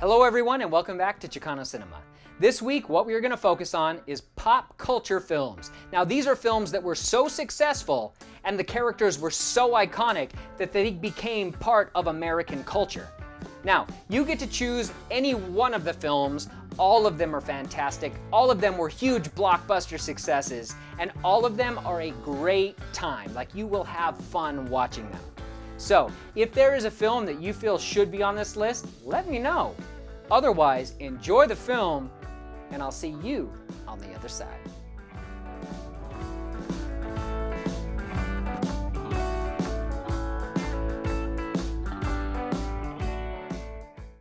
Hello everyone and welcome back to Chicano Cinema. This week what we are going to focus on is pop culture films. Now these are films that were so successful and the characters were so iconic that they became part of American culture. Now, you get to choose any one of the films. All of them are fantastic. All of them were huge blockbuster successes and all of them are a great time. Like you will have fun watching them. So, if there is a film that you feel should be on this list, let me know. Otherwise, enjoy the film, and I'll see you on the other side.